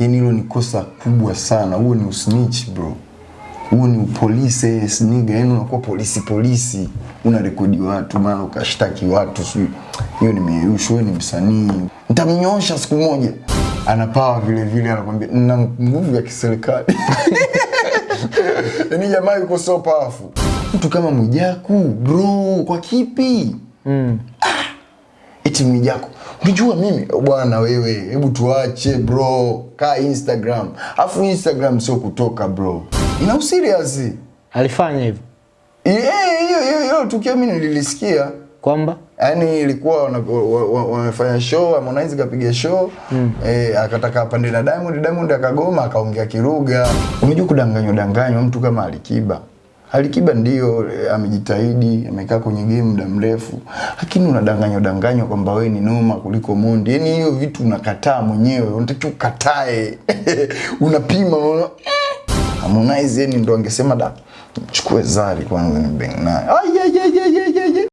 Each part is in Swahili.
yani hilo ni kosa kubwa sana. Huo ni usnitch bro. Huo ni upolisi sniga yani unakuwa polisi polisi. Una rekodi watu maana ukashtaki watu sijui. Hiyo ni meyusho huyo ni msanii. Nitamnyosha siku moja. Anapawa vile vile anakwambia nina nguvu ya kiserikali. Yani jamaa yuko so powerful. Mtu kama Mwijaku bro kwa kipi? Mm. Ah, eti Mwijaku unajua mimi bwana wewe hebu tuache bro kaa Instagram. Afu Instagram sio kutoka bro. Ina serious. Alifanya hivyo. Eh, hiyo hiyo hiyo tukio mimi nililisikia. Kwamba? Yani ilikuwa wana- wa- wa- wamefanya show Harmonize kapiga show. Mm. eh, akataka apande na Diamond Diamond akagoma akaongea kiruga. Unajua kudanganywa danganywa mtu kama Alikiba Alikiba ndio eh, amejitahidi amekaa kwenye game muda mrefu lakini unadanganywa danganywa kwamba wewe ni noma kuliko Mondi. Yani hiyo vitu unakataa mwenyewe unatakiwa ukatae. Unapima unaona "Eh." Harmonize yani ndo angesema da chukue Zari kwanza ni bang naye ai,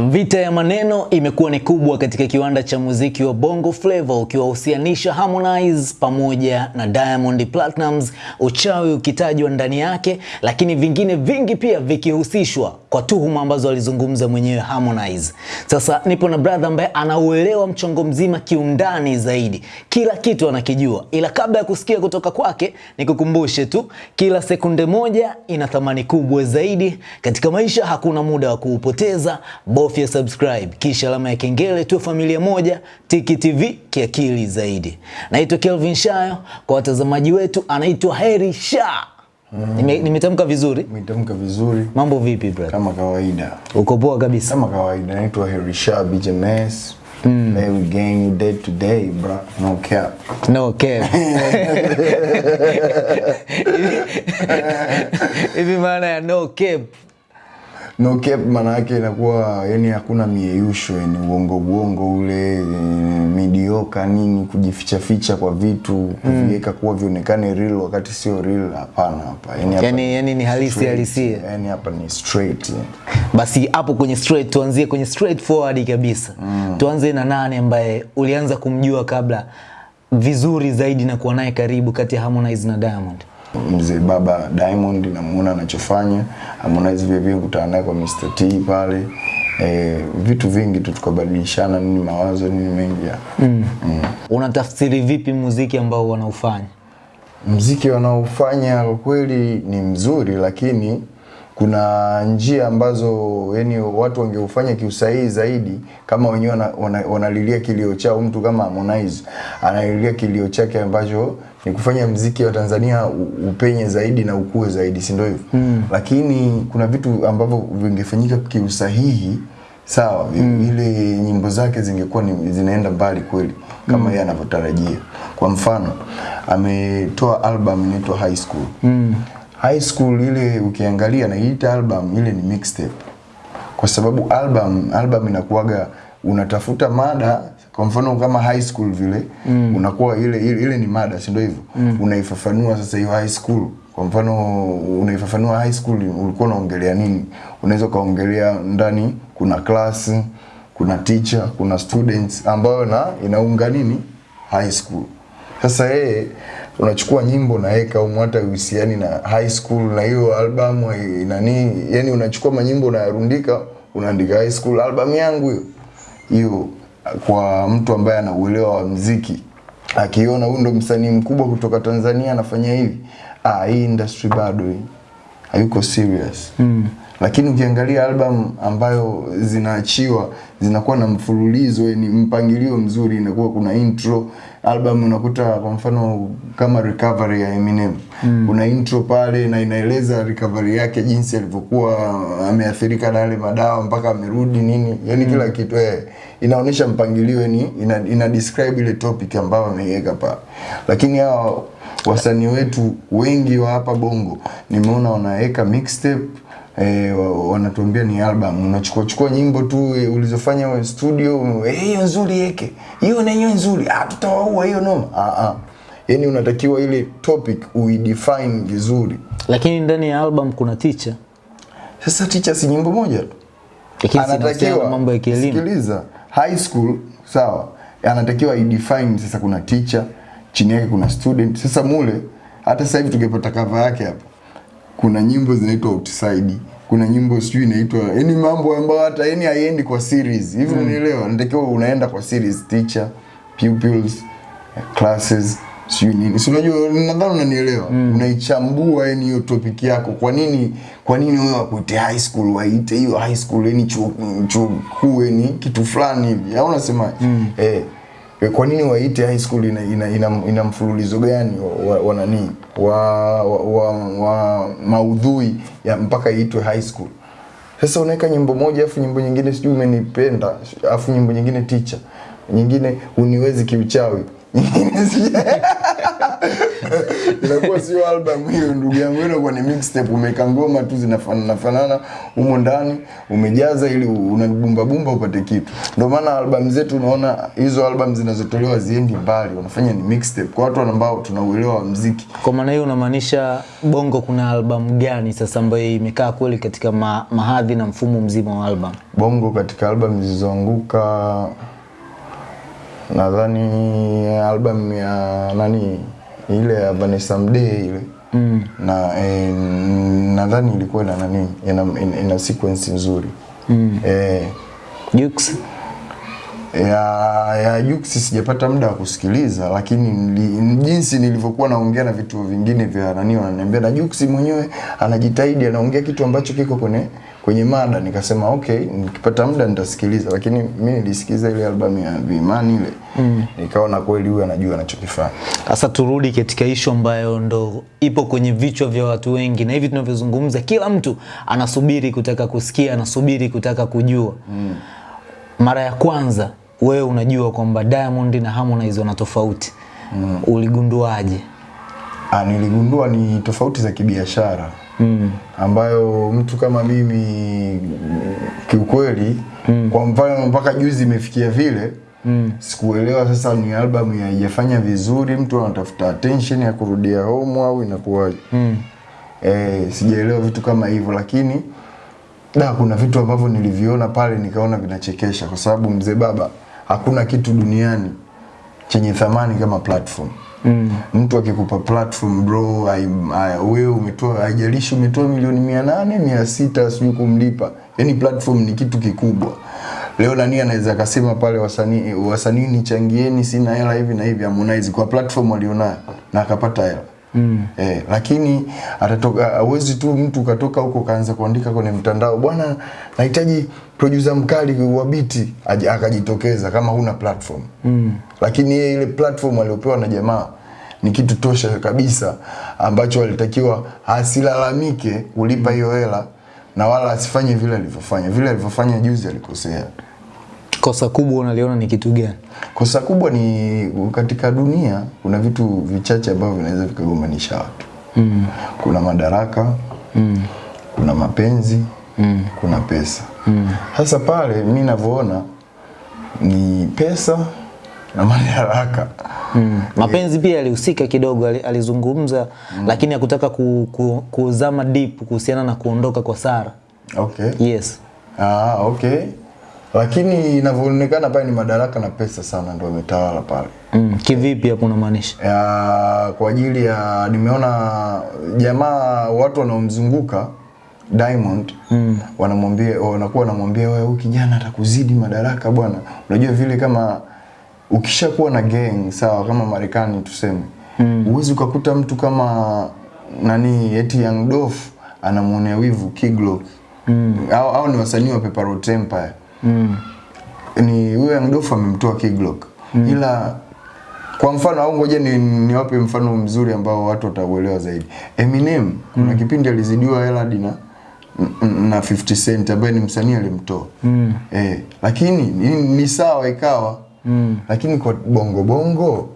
Vita ya maneno imekuwa ni kubwa katika kiwanda cha muziki wa Bongo Flava ukiwahusianisha Harmonize pamoja na Diamond Platnumz, uchawi ukitajwa ndani yake, lakini vingine vingi pia vikihusishwa kwa tuhuma ambazo alizungumza mwenyewe Harmonize. Sasa nipo na brother ambaye anauelewa mchongo mzima kiundani zaidi, kila kitu anakijua, ila kabla ya kusikia kutoka kwake, nikukumbushe tu, kila sekunde moja ina thamani kubwa zaidi katika maisha. Hakuna muda wa kuupoteza, bofya subscribe kisha alama ya kengele, tu familia moja. Tiki TV kiakili zaidi. Naitwa Kelvin Shayo, kwa watazamaji wetu anaitwa Heri Nime- Nimetamka vizuri? Nimetamka vizuri Mambo vipi brother? kama kawaida, Uko poa kabisa? kama kawaida. Naitwa Herisha BJMS. Mm. Hey, we gang you day to day, bro. No cap. No cap. Hivi maana ya no cap. No cap maana yake inakuwa yani hakuna mieyusho, yani uongo uongo ule e, midioka nini, kujificha ficha kwa vitu, kuviweka kuwa vionekane real wakati sio real. Hapana, hapa yani hapa Yani, yani ni halisi halisi halisia. Yani hapa ni straight. yani. Basi hapo kwenye straight, tuanzie kwenye straight forward kabisa. Tuanze na nane ambaye ulianza kumjua kabla vizuri zaidi na kuwa naye karibu kati ya Harmonize na Diamond? Mzee baba Diamond namuona anachofanya, Harmonize vile vile kutana naye kwa Mr. T pale e, vitu vingi tu tukabadilishana nini mawazo nini mengi ya mm. Mm. Unatafsiri vipi muziki ambao wanaufanya? Mziki wanaofanya kwa kweli ni mzuri, lakini kuna njia ambazo yani watu wangeufanya kiusahihi zaidi, kama wenyewe wanalilia wana- wana- kilio chao. Mtu kama Harmonize analilia kilio chake ambacho ni kufanya mziki wa Tanzania upenye zaidi na ukue zaidi, si ndio hivyo? Mm. Lakini kuna vitu ambavyo vingefanyika kiusahihi sawa mm. ile nyimbo zake zingekuwa ni, zinaenda mbali kweli kama yeye anavyotarajia. Kwa mfano ametoa album inaitwa High School mm. High School ile ukiangalia na ile album ile ni mixtape, kwa sababu album album inakuwaga unatafuta mada kwa mfano kama high school vile mm. unakuwa ile, ile ile ni mada si ndio hivyo? Mm. unaifafanua sasa hiyo high school. Kwa mfano unaifafanua high school ulikuwa unaongelea nini? Unaweza ukaongelea ndani kuna class kuna teacher kuna students ambayo na inaunga nini? High school. Sasa yeye unachukua nyimbo naweka au hata uhusiani na high school na hiyo album nani yani unachukua manyimbo unayarundika unaandika high school album yangu hiyo. Hiyo kwa mtu ambaye ana uelewa wa mziki akiona huyu ndo msanii mkubwa kutoka Tanzania anafanya hivi ah hii industry bado hii hayuko serious mm. lakini ukiangalia album ambayo zinaachiwa zinakuwa na mfululizo ni mpangilio mzuri inakuwa kuna intro album unakuta kwa mfano kama recovery ya Eminem. Mm. una intro pale na inaeleza recovery yake jinsi alivyokuwa ameathirika na yale madawa mpaka amerudi nini. Yani kila kitu eh, inaonyesha mpangilio yani ina, ina describe ile topic ambayo ameiweka pale lakini hao wasanii wetu wengi wa hapa Bongo nimeona wanaweka mixtape eh, wanatuambia ni album. Unachukua chukua nyimbo tu eh, ulizofanya wewe studio, eh, hiyo nzuri yeke, hiyo na hiyo nzuri, ah, tutawaua hiyo noma. Ah, ah. Yani unatakiwa ile topic uidefine vizuri. Lakini ndani ya album kuna teacher. Sasa teacher si nyimbo moja tu. Lakini anatakiwa mambo ya kielimu. sikiliza, high school sawa, anatakiwa idefine sasa, kuna teacher chini yake kuna student. Sasa mule hata sasa hivi tungepata cover yake hapa, kuna nyimbo zinaitwa outside, kuna nyimbo sijui inaitwa yani mambo ambayo hata yani haiendi kwa series. Hivi, mm. unielewa Natakiwa unaenda kwa series, teacher, pupils, classes sijui nini, si unajua, nadhani unanielewa. mm. Unaichambua yani hiyo topic yako, kwa nini kwa nini wewe wakuite high school, waite hiyo high school yani chuo chuo kuu yani kitu fulani hivi, au unasema eh Eh, kwa nini waite high school ina, ina, ina, ina mfululizo gani wa, wa nani? Wa, wa, wa, wa maudhui ya mpaka iitwe high school. Sasa unaweka nyimbo moja afu nyimbo nyingine sijui umenipenda afu nyimbo nyingine teacher nyingine uniwezi kiuchawi. Nyingine inakuwa sio album hiyo ndugu yangu inakuwa ni mixtape. Umeweka ngoma tu zinafanana fanana humo ndani umejaza ili unabumba bumba upate kitu. Ndio maana album zetu unaona hizo album zinazotolewa ziendi mbali wanafanya ni mixtape. Kwa watu ambao tunauelewa wa mziki. Kwa maana hiyo unamaanisha Bongo kuna albamu gani sasa ambayo imekaa kweli katika ma, mahadhi na mfumo mzima wa album? bongo katika album zilizoanguka nadhani album ya nani ile ya Vanessa Mdee ile mm. na eh, nadhani ilikuwa na nani ina, ina, ina sequence nzuri mm. eh, Jux? ya ya Jux sijapata muda wa kusikiliza, lakini nili, jinsi nilivyokuwa naongea na vitu vingine vya nani wananiambia, na Jux mwenyewe anajitahidi, anaongea kitu ambacho kiko kwenye kwenye mada. Nikasema okay, nikipata muda nitasikiliza, lakini mimi nilisikiliza ile albamu ya Vimani ile mm. nikaona kweli huyu anajua anachokifanya. Sasa turudi katika ishu ambayo ndo ipo kwenye vichwa vya watu wengi, na hivi tunavyozungumza, kila mtu anasubiri kutaka kusikia, anasubiri kutaka kujua mm. Mara ya kwanza wewe unajua kwamba Diamond na Harmonize wana tofauti mm. uligunduaje? Ah, niligundua ni tofauti za kibiashara mm. ambayo mtu kama mimi kiukweli mm. kwa mfano mpaka juzi imefikia vile mm. sikuelewa sasa ni album haijafanya vizuri, mtu anatafuta attention ya kurudia home au inakuwaje? mm. Eh, sijaelewa vitu kama hivyo, lakini da kuna vitu ambavyo niliviona pale nikaona vinachekesha, kwa sababu mzee baba, hakuna kitu duniani chenye thamani kama platform. Mm. Mtu akikupa platform bro, wewe umetoa, haijalishi umetoa milioni mia nane mia sita sijui kumlipa, yani platform ni kitu kikubwa. Leo nani anaweza akasema pale wasanii wasanii nichangieni, sina hela hivi na hivi, Harmonize kwa platform alionayo na akapata hela Mm. Eh, lakini atatoka hawezi tu mtu katoka huko kaanza kuandika kwenye mtandao bwana, nahitaji producer mkali wa biti akajitokeza kama huna platform mm. Lakini yeye ile platform aliyopewa na jamaa ni kitu tosha kabisa ambacho alitakiwa asilalamike kulipa hiyo hela na wala asifanye vile alivyofanya. Vile alivyofanya juzi alikosea. Kosa kubwa unaliona ni kitu gani? Kosa kubwa ni katika dunia kuna vitu vichache ambavyo vinaweza vikagombanisha watu mm. kuna madaraka mm. kuna mapenzi mm. kuna pesa sasa pale mimi ninavyoona ni pesa na madaraka Mm. Mapenzi pia alihusika kidogo, alizungumza mm. lakini hakutaka ku, ku, kuzama deep kuhusiana na kuondoka kwa Sara. okay. Yes. Ah, okay lakini inavyoonekana pale ni madaraka na pesa sana ndio imetawala pale Mm. Kivipi hapo unamaanisha? ya, kwa ajili ya nimeona jamaa watu wanaomzunguka Diamond mm. wanamwambia wanakuwa wanamwambia wewe huyu kijana atakuzidi madaraka bwana. Unajua vile kama ukishakuwa na gang sawa, kama Marekani tuseme mm. uwezi ukakuta mtu kama nani eti Young Dolph anamwonea wivu Kiglo mm. au, au ni wasanii wa Pepper Road Empire Mm. ni huyo Young Dofu amemtoa Kiglock mm. ila kwa mfano au ngoja ni niwape mfano mzuri ambao watu watauelewa zaidi. Eminem kuna kipindi alizidiwa hela dina na na 50 Cent ambaye ni msanii alimtoa. Mm. Eh, lakini ni, ni sawa ikawa. Mm. Lakini kwa bongo bongo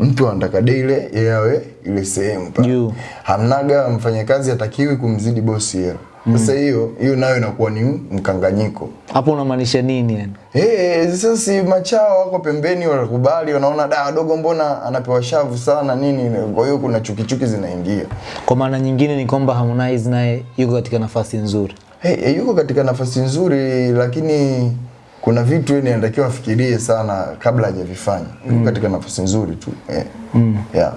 mtu anataka deile awe ile sehemu pale. Juu. Hamnaga mfanyakazi atakiwi kumzidi bosi hela. Sasa hiyo hiyo nayo inakuwa ni mkanganyiko. Hapo unamaanisha nini yani? Eh, sasa si machao wako pembeni wanakubali, wanaona da dogo mbona anapewa shavu sana nini, kwa hiyo kuna chuki chuki zinaingia. Kwa maana nyingine ni kwamba Harmonize naye yuko katika nafasi nzuri. hey, hey, yuko katika nafasi nzuri lakini kuna vitu yeye anatakiwa afikirie sana kabla hajavifanya. mm. katika nafasi nzuri tu. Eh. Yeah.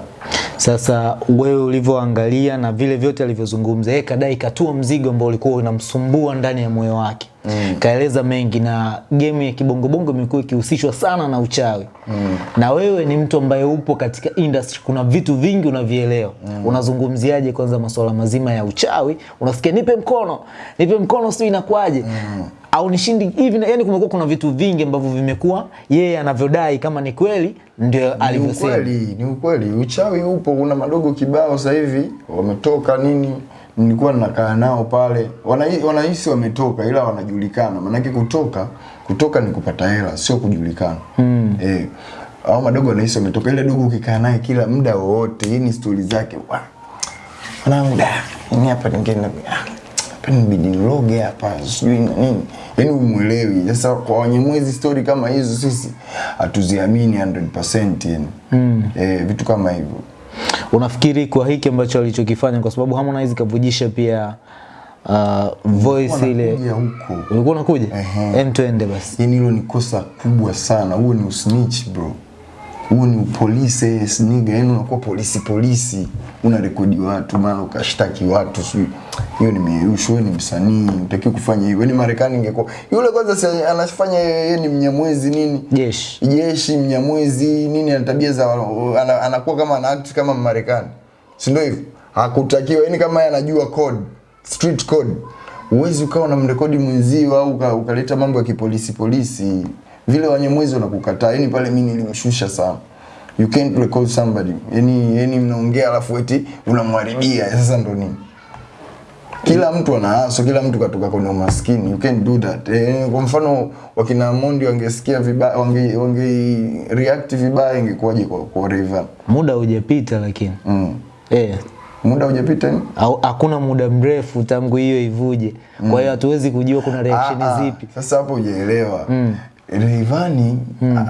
Sasa wewe ulivyoangalia na vile vyote alivyozungumza, yeye kadai katua mzigo ambao ulikuwa unamsumbua ndani ya moyo wake mm. Kaeleza mengi na game ya kibongobongo imekuwa ikihusishwa sana na uchawi mm. Na wewe ni mtu ambaye upo katika industry, kuna vitu vingi unavielewa mm. Unazungumziaje kwanza masuala mazima ya uchawi? Unasikia nipe mkono, nipe mkono, sio inakuaje? mm au nishindi hivi, yani kumekuwa kuna vitu vingi ambavyo vimekuwa yeye anavyodai kama ni kweli ndio Ni alivyosema. ukweli, ni ukweli. Uchawi upo, kuna madogo kibao sasa hivi wametoka nini, nilikuwa nakaa nao pale, wanahisi wametoka, ila wanajulikana. Maanake kutoka kutoka ni kupata hela, sio kujulikana mm. Eh, au madogo wanahisi wametoka, ile dogo ukikaa naye kila muda wowote, hii ni stori zake wa mwanangu, da hapa ningine hapa nibidi niloge hapa sijui na nini, yani umwelewi. Sasa kwa wanyemwezi story kama hizo sisi hatuziamini 100% yani mm. e, vitu kama hivyo Unafikiri kwa hiki ambacho alichokifanya, kwa sababu Harmonize kavujisha pia uh, voice ile, huko ulikuwa unakuja Ehe. em, tuende basi. yani hilo ni kosa kubwa sana huo ni usnitch bro huo ni upolisi sniga yani unakuwa polisi polisi. Unarekodi watu mara ukashtaki watu sijui. Hiyo ni meyusho ni msanii utakiwa kufanya hivyo. Ni marekani ingekuwa yule kwanza si anafanya yeye ni mnyamwezi nini? Jeshi. Jeshi mnyamwezi nini ana tabia za ana, anakuwa kama ana act kama Marekani. Si ndio hivyo? Hakutakiwa yani kama anajua code street code. Uwezi ukawa na mrekodi mwenzio au ukaleta mambo ya kipolisi polisi, polisi vile wanyemwezi wanakukataa yani pale mimi nilimshusha sana you can't recall somebody yani yani mnaongea alafu eti unamharibia sasa ndo nini kila mtu ana aso, kila mtu katoka kwenye umaskini. You can't do that. Eh, kwa mfano wakina Mondi wangesikia vibaya, wange, wange react vibaya ingekuwaje kwa, kwa Rayvanny? muda hujapita, lakini Mm. eh, Muda hujapita ni? hakuna muda mrefu tangu hiyo ivuje, kwa hiyo hatuwezi kujua kuna reaction Ah, ah, zipi. Sasa hapo hujaelewa. Mm. Rayvanny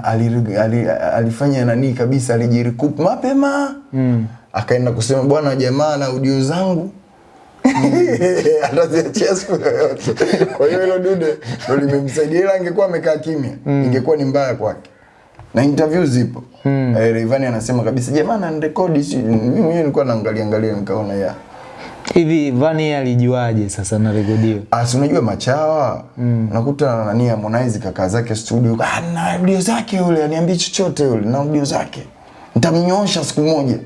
ali, ali, alifanya nani kabisa, alijirikup mapema. Mm. akaenda kusema bwana, jamaa na audio zangu. Ataziachia siku yoyote. Kwa hiyo hilo dude ndo limemsaidia, ila angekuwa amekaa kimya ingekuwa ni mbaya kwake, na interview zipo. Mm. eh, Rayvanny anasema kabisa jamaa na rekodi, mimi mwenyewe nilikuwa naangalia angalia nikaona ya Hivi Vani alijuaje sasa na rekodiwa? Ah, si unajua machawa? Mm. nakuta nani Harmonize kaka zake studio ah, na audio zake yule aniambie chochote yule na audio zake. Nitamnyosha siku moja.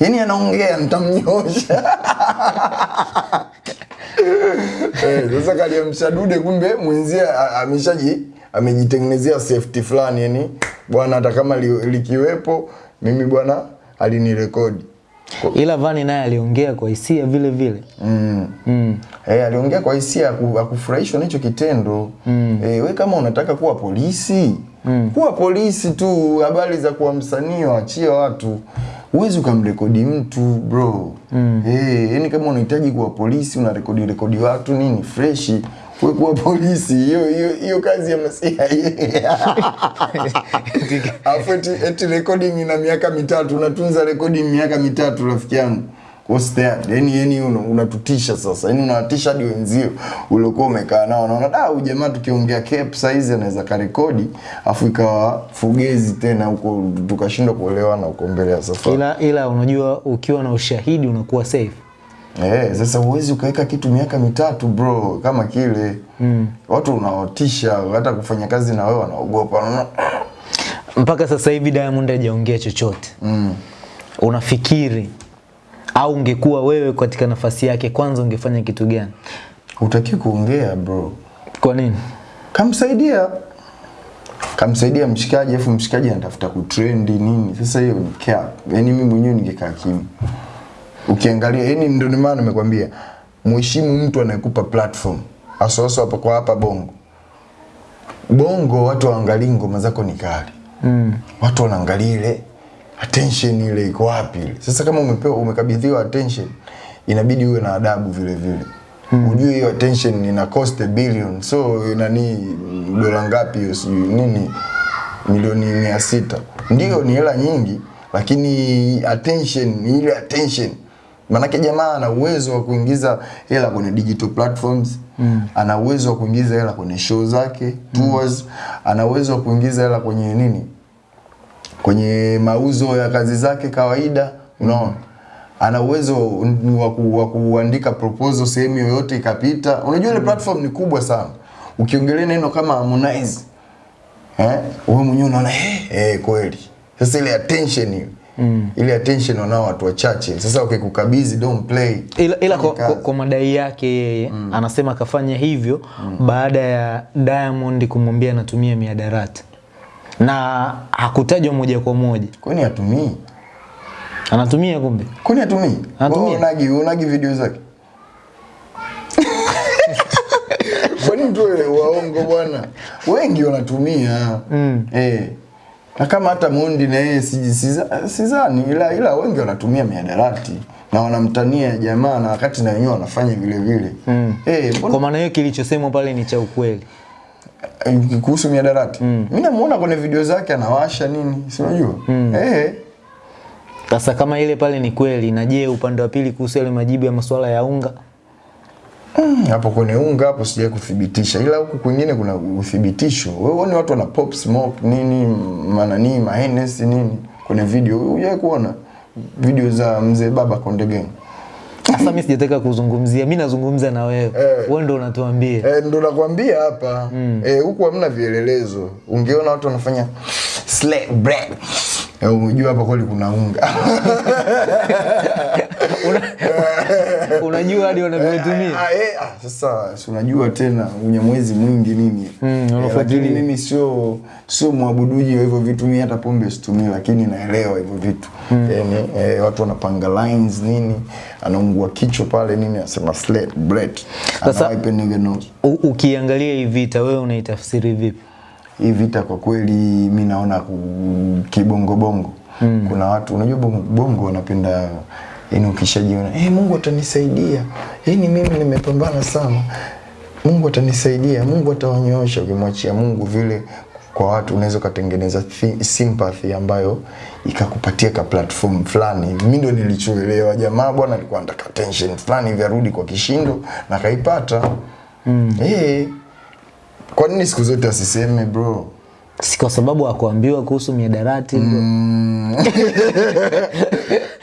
Yaani anaongea nitamnyosha eh, sasa kaliamsha dude kumbe mwenzia ameshaji amejitengenezea safety fulani yani bwana hata kama li, likiwepo mimi bwana alinirekodi Ila Vani naye aliongea kwa hisia vile vile. Mm. Mm. E, aliongea kwa hisia akufurahishwa kufurahishwa na hicho kitendo. Mm. E, we kama unataka kuwa polisi, mm. kuwa polisi tu, habari za kuwa msanii waachie watu. Huwezi ukamrekodi mtu bro. Mm. E, yani kama unahitaji kuwa polisi unarekodi rekodi watu nini freshi. Kuwa polisi, hiyo hiyo hiyo kazi ya masia. Afu eti, eti recording ina miaka mitatu, unatunza recording miaka mitatu rafiki yangu. What's that? Yani yani unatutisha sasa. Yani unawatisha hadi wenzio uliokuwa umekaa nao. naona da huyu jamaa tukiongea saizi size anaweza karekodi afu ikawa fugezi tena huko tukashindwa kuelewana huko mbele ya safari. Ila, ila unajua ukiwa na ushahidi unakuwa safe. Eh, sasa huwezi ukaweka kitu miaka mitatu bro kama kile. Mm. Watu unaotisha hata kufanya kazi na wewe wanaogopa. Mpaka sasa hivi Diamond hajaongea chochote. Mm. Unafikiri au ungekuwa wewe katika nafasi yake, kwanza ungefanya kitu gani? Hutaki kuongea bro. Kwa nini? kamsaidia kamsaidia mshikaji afu mshikaji anatafuta kutrendi nini sasa hiyo ni cap Yaani mimi mwenyewe ningekaa kimya ukiangalia yani ndio ni maana nimekwambia mheshimu mtu anayekupa platform asoso hapa kwa hapa bongo bongo watu waangalii ngoma zako ni kali Mm. watu wanaangalia ile attention ile iko wapi ile. Sasa kama umepewa umekabidhiwa attention, inabidi uwe na adabu vile vile. mm. Ujue hiyo attention ina cost a billion. So nani dola ngapi hiyo sijui nini milioni mia sita. Ndio ni hela nyingi lakini attention ile attention. Manake jamaa ana uwezo wa kuingiza hela kwenye digital platforms mm. ana uwezo wa kuingiza hela kwenye show zake tours mm. ana uwezo wa kuingiza hela kwenye nini? Kwenye mauzo ya kazi zake kawaida unaona? Ana uwezo wa ku- wa kuandika proposal sehemu yoyote ikapita. Unajua ile mm. platform ni kubwa sana. Ukiongelea neno kama Harmonize eh wewe mwenyewe unaona eh eh kweli. Sasa ile attention hiyo mm. ile attention wanao watu wachache. Sasa ukikukabidhi okay, don't play. Ila, ila kwa, kwa, kwa madai yake yeye mm. anasema akafanya hivyo mm. baada ya Diamond kumwambia anatumia miadarati na hakutajwa moja kwa moja. Kwani atumii anatumia kumbe. Kwani atumii Anatumia. Unagi unagi video zake. Kwani mtu waongo bwana. Wengi wanatumia. Mm. eh na kama hata Mundi na yeye si- siza- sidhani ila ila wengi wanatumia miadarati na wanamtania jamaa na wakati na wenyewe wanafanya vile vile mm. eh mbona kwa maana hiyo kilichosemwa pale ni cha ukweli Eh, kuhusu miadarati mm. mimi namuona kwenye video zake anawasha nini si unajua mm. eh sasa kama ile pale ni kweli na je upande wa pili kuhusu yale majibu ya masuala ya unga Mm, hapo kwenye unga hapo sijai kuthibitisha, ila huku kwingine kuna uthibitisho. Wewe uone watu wana pop smoke nini manani mahenes nini kwenye video, hujai kuona video za mzee baba Konde Gang? sasa mimi sijataka kuzungumzia mimi nazungumza na wewe Eh. wewe ndo unatuambia Eh, ndo nakwambia hapa mm. eh, huku hamna vielelezo. Ungeona watu wanafanya slap bread unajua hapa kweli kuna unga. Unajua hadi wanavyotumia. Ah, eh, ah, sasa si unajua tena unyamwezi mwingi nini. Mm, eh, lakini mimi sio sio mwabuduji wa hivyo vitu mi hata pombe situmii lakini naelewa hivyo vitu. Yani, e, watu wanapanga lines nini anaungua kichwa pale nini anasema slate bread Sasa- ukiangalia hii vita wewe unaitafsiri vipi hii vita kwa kweli mi naona kibongo bongo. Mm. kuna watu unajua bongo, bongo wanapenda yani ukishajiona hey, mungu atanisaidia. Yani mimi nimepambana sana. Mungu atanisaidia mungu atawanyoosha ukimwachia mungu vile kwa watu unaweza ukatengeneza sympathy ambayo ikakupatia ka platform fulani. Mimi ndo nilichoelewa jamaa bwana alikuwa anataka attention fulani hivi arudi kwa kishindo na kaipata. Mm. Eh, hey, kwa nini siku zote asiseme bro si kwa sababu akuambiwa kuhusu miadarati Mm.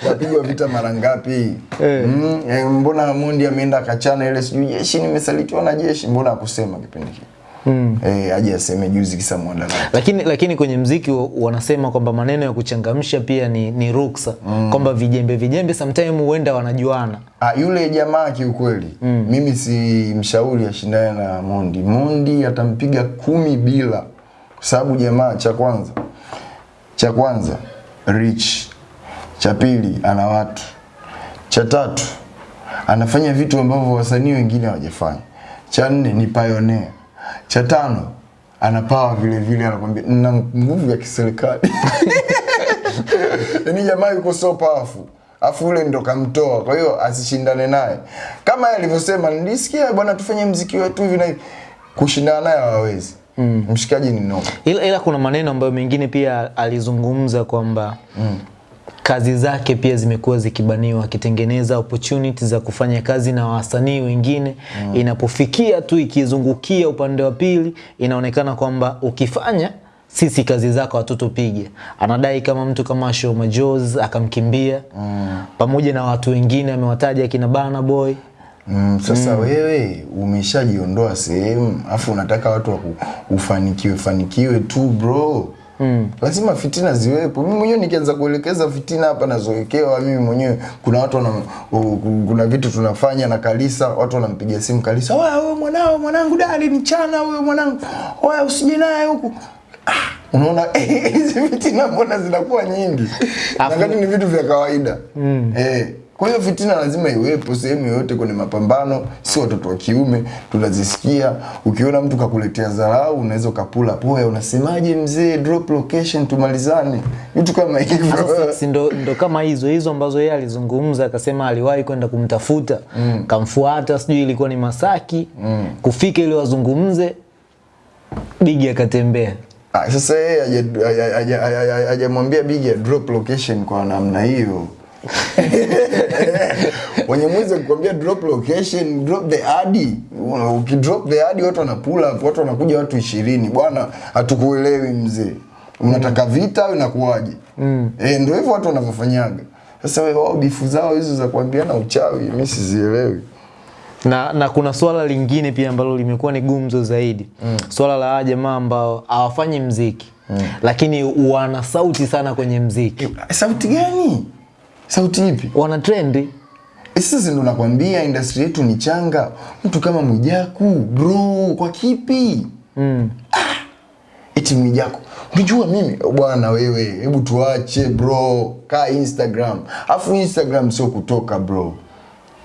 kapigwa vita mara ngapi Hey. mm. eh, mbona Mondi ameenda akachana ile sijui jeshi nimesalitiwa na jeshi mbona akusema kipindi kile mm. eh, aje aseme juzi kisa mwandarati lakini lakini kwenye mziki wanasema kwamba maneno ya kuchangamsha pia ni, ni ruksa mm. kwamba vijembe vijembe sometimes huenda wanajuana Ah, yule jamaa kiukweli mm. mimi si mshauri ashindane na Mondi. Mondi atampiga kumi bila, kwa sababu jamaa, cha kwanza cha kwanza rich, cha pili ana watu, cha tatu anafanya vitu ambavyo wasanii wengine hawajafanya, cha nne ni pioneer, cha tano anapawa vile vile, anakwambia nina nguvu ya kiserikali. Yani jamaa yuko so powerful. Afu ule ndo kamtoa kwa hiyo asishindane naye. Kama alivyosema nilisikia bwana tufanye mziki wetu hivi na kushindana naye hawawezi. Mm. mshikaji ni noma ila, ila kuna maneno ambayo mengine pia alizungumza kwamba mm. Kazi zake pia zimekuwa zikibaniwa akitengeneza opportunity za kufanya kazi na wasanii wengine mm. inapofikia tu ikizungukia upande wa pili inaonekana kwamba ukifanya sisi kazi zako hatutopiga anadai kama mtu kama Show Majoz akamkimbia mm. pamoja na watu wengine amewataja akina Bana Boy Mm, sasa mm. wewe umeshajiondoa sehemu afu unataka watu wakufanikiwe fanikiwe tu bro mm. lazima fitina ziwepo. Mimi mwenyewe nikianza kuelekeza fitina hapa nazowekewa mimi mwenyewe kuna watu wana, kuna vitu tunafanya na Kalisa watu wanampigia simu Kalisa wewe wewe mwanao mwanangu dali ni chana wewe mwanangu. Wewe usije naye huku. Ah, unaona hizi fitina mbona zinakuwa nyingi? Afu- ni vitu vya kawaida. Mm. eh, kwa hiyo fitina lazima iwepo sehemu yoyote kwenye mapambano si watoto wa kiume tunazisikia. Ukiona mtu kakuletea dharau unaweza ukapula poya unasemaje mzee drop location tumalizane. Vitu kama hivyo. Si ndo, ndo kama hizo hizo ambazo yeye alizungumza akasema aliwahi kwenda kumtafuta. Mm. kamfuata sijui ilikuwa ni Masaki. Mm. kufika ili wazungumze Bigi akatembea. Ah, sasa yeye haja- haja- haja- haja- hajamwambia big ya drop location kwa namna hiyo Wanyamwezi kukwambia drop location, drop the ad. Ukidrop the ad watu wana pull up, watu wanakuja watu ishirini. Bwana, hatukuelewi mzee. Unataka vita au inakuwaje? Mm. E, ndio hivyo watu wanavyofanyaga. Sasa wewe wao bifu zao hizo za kuambiana uchawi, mimi sizielewi. na, na kuna swala lingine pia ambalo limekuwa ni gumzo zaidi mm. swala la jamaa ambao hawafanyi mziki mm. lakini wana sauti sana kwenye mziki Sauti gani? Sauti ipi? wana trendi sisi Sasa ndo nakwambia industry yetu ni changa. Mtu kama Mwijaku, bro, kwa kipi? mm. Ah, Eti Mwijaku. Unajua mimi bwana wewe, hebu tuache bro. Kaa Instagram. Afu Instagram sio kutoka bro.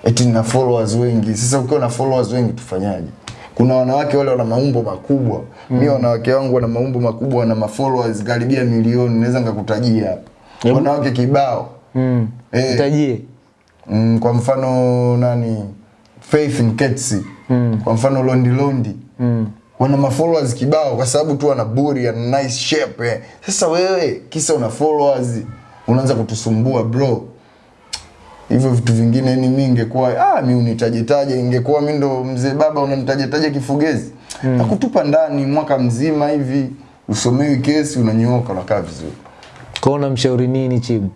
Eti na followers wengi. Sasa ukiwa na followers wengi tufanyaje? Kuna wanawake wale wana maumbo makubwa. Mm. Mimi wanawake wangu wana maumbo makubwa, wana mafollowers karibia milioni, naweza ngakutajia hapa. Wanawake kibao. Mm. Eh. tajie Mm, kwa mfano nani Faith Nketsi mm. kwa mfano Londi Londi mm. wana mafollowers kibao kwa sababu tu wana buri ana nice shape eh. Sasa wewe kisa una followers unaanza kutusumbua bro. Hivyo vitu vingine ni mimi ingekuwa ah mimi unitajetaje ingekuwa mimi ndo mzee baba unanitajetaje kifugezi. Mm. Nakutupa ndani mwaka mzima hivi usomewi kesi unanyooka unakaa vizuri. Kwa unamshauri nini chibu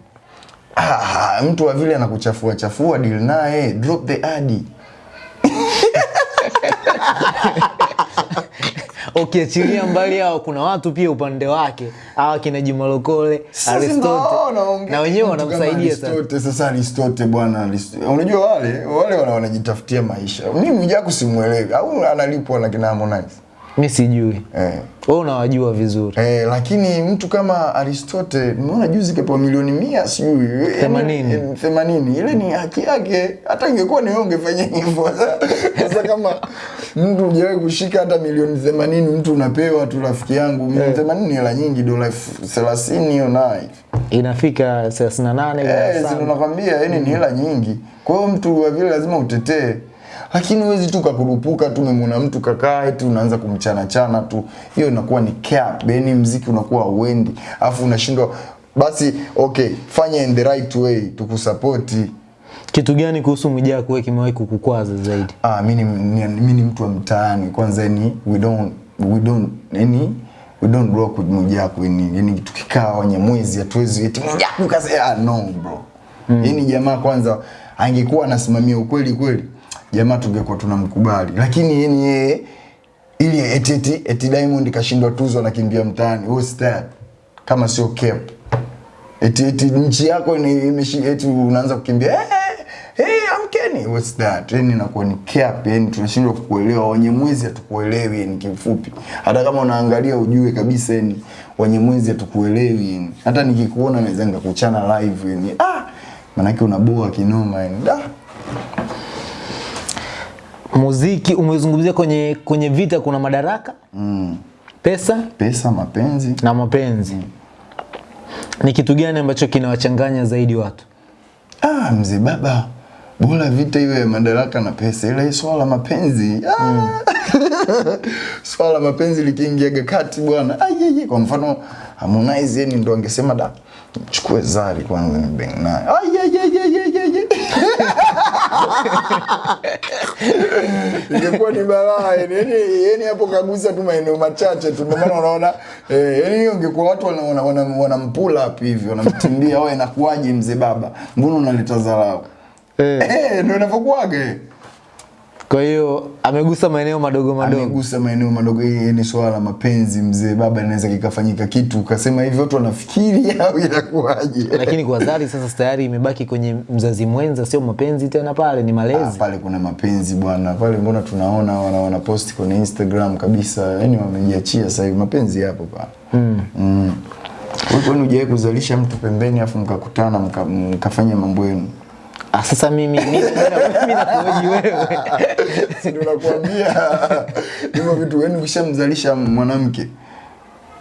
Ah, mtu wa vile anakuchafua chafua deal naye drop the ad. ukiachilia mbali hao kuna watu pia upande wake hawa kina Jimalokole Aristote na wenyewe wanamsaidia sana Sasa Aristote bwana, unajua wale wale wanajitafutia maisha. Mimi Mwijaku simuelewi au analipwa na kina Harmonize. Mi sijui Eh. wewe unawajua vizuri Eh, lakini mtu kama aristote mona juzi kapewa milioni mia sijui eh, Themanini. eh, themanini ile ni haki yake. Hata ingekuwa ni wewe ungefanya hivyo. Sasa kama mtu ujawai kushika hata milioni themanini mtu unapewa tu rafiki yangu milioni themanini ni hela nyingi, dola elfu thelathini hiyo nayo inafika 38 Eh, nakwambia yani ni hela nyingi. Kwa hiyo mtu wa vile lazima utetee. Lakini huwezi tu kakurupuka tu umemwona mtu kakaa eti unaanza kumchana chana tu. Hiyo inakuwa ni cap. Yani mziki unakuwa uendi. afu unashindwa basi okay, fanya in the right way tukusapoti. kitu gani kuhusu Mwijaku wewe kimewahi kukukwaza zaidi Ah, mimi ni, ni, mimi ni mtu wa mtaani. Kwanza ni we don't we don't yani we don't rock with Mwijaku yani, yani tukikaa Wanyamwezi hatuwezi eti Mwijaku kase ah, no bro. Mm. Jamaa kwanza angekuwa anasimamia ukweli kweli, jamaa tungekuwa tunamkubali. Lakini yani yeye. Ili eti eti, eti Diamond kashindwa tuzo anakimbia mtaani. What's that? Kama sio cap. Eti eti nchi yako imeshi eti unaanza kukimbia. Eh hey, amkeni. What's that yani inakuwa ni cap yani tunashindwa kukuelewa. Wanyamwezi hatukuelewi yani kifupi hata kama unaangalia ujue kabisa yani Wanyamwezi hatukuelewi yani hata nikikuona naweza ngakuchana live yani ah! Manake unaboa kinoma yani da muziki umezungumzia kwenye kwenye vita kuna madaraka mm. pesa pesa mapenzi na mapenzi mm. ni kitu gani ambacho kinawachanganya zaidi watu ah mzee baba bora vita iwe madaraka na pesa ila hii swala la mapenzi ah. mm. swala la mapenzi likiingiaga kati bwana ah, ye, ye. kwa mfano Harmonize yeye ndo angesema da chukue Zari kwanza ni bang naye ah, ingekuwa ni balaa yani hapo kagusa tu maeneo machache tu ndio maana unaona eh yani hiyo ingekuwa watu wanampula wana, wana, wana up hivi wanamtimbia wewe inakuwaje mzee baba mbona unaleta dharau Eh. Hey, ndio inavyokuwaga eh. Kwa hiyo amegusa maeneo madogo madogo. Amegusa maeneo madogo hii ni swala la mapenzi mzee baba inaweza kikafanyika kitu ukasema hivi watu wanafikiri au inakuwaje? Lakini kwa Zari sasa tayari imebaki kwenye mzazi mwenza sio mapenzi tena pale ni Ah, malezi pale kuna mapenzi bwana pale mbona tunaona wana, wana post kwenye instagram kabisa yani wamejiachia sasa hivi mapenzi yapo pale. Mm. mm. Wewe kwani hujawahi kuzalisha mtu pembeni afu mkakutana mka, mkafanya mambo yenu ah, sasa mimi mimi nakuoji wewe. Nakwambia? Hivyo vitu yani ukishamzalisha mwanamke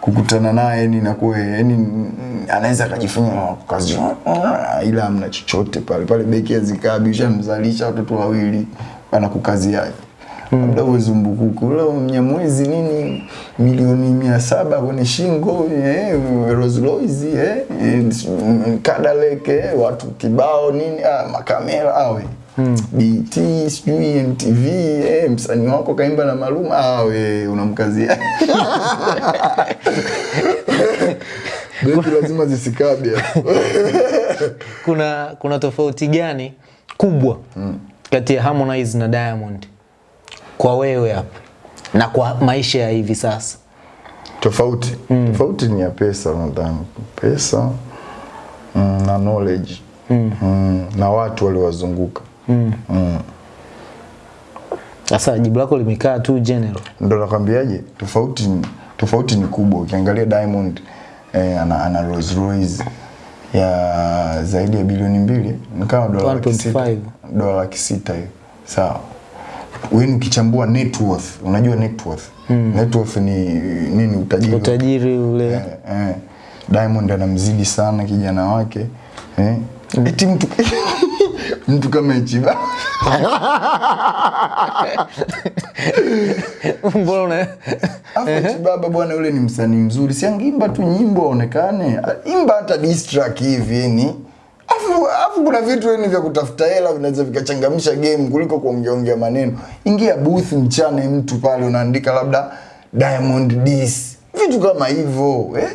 kukutana naye ni inakuwa yani mm, anaweza akajifanya "Oh, kazi ila amna chochote pale pale beki azikaa bishamzalisha watoto wawili anakukazia labda mm. uzumbukuku ule mnyamwezi nini? Milioni mia saba kwenye shingo eh, Rolls Royce eh, eh, Cadillac eh, watu kibao nini? Ah, makamera awe. BT sijui MTV eh, msanii wako kaimba na Maluma awe unamkazia. Beti lazima zisikabe. Kuna kuna tofauti gani kubwa kati ya Harmonize na Diamond kwa wewe hapa na kwa maisha ya hivi sasa? tofauti mm. tofauti ni ya pesa nadhani pesa mm, na knowledge mm. Mm, na watu waliowazunguka mm. mm. Sasa jibu lako limekaa tu general. Ndio nakwambiaje tofauti ni- tofauti ni kubwa ukiangalia Diamond eh, ana, ana Rolls Royce ya zaidi ya bilioni mbili ni kama dola laki sita 1.5. dola laki sita hiyo sawa wewe ukichambua net worth unajua net worth. Hmm. net worth ni nini utajiri. Utajiri ule. Eh, eh. Diamond anamzidi sana kijana wake. Eh. Eti mtu mtu kama Ichiba. Mbona? Una Afu Ichibaba bwana yule ni msanii mzuri, si angeimba tu nyimbo aonekane, imba hata diss track hivi yani. Afu kuna vitu yani vya kutafuta hela vinaweza vikachangamsha game kuliko kuongeongea maneno. Ingia booth mchane mtu pale unaandika labda Diamond Dis, Vitu kama hivyo, eh?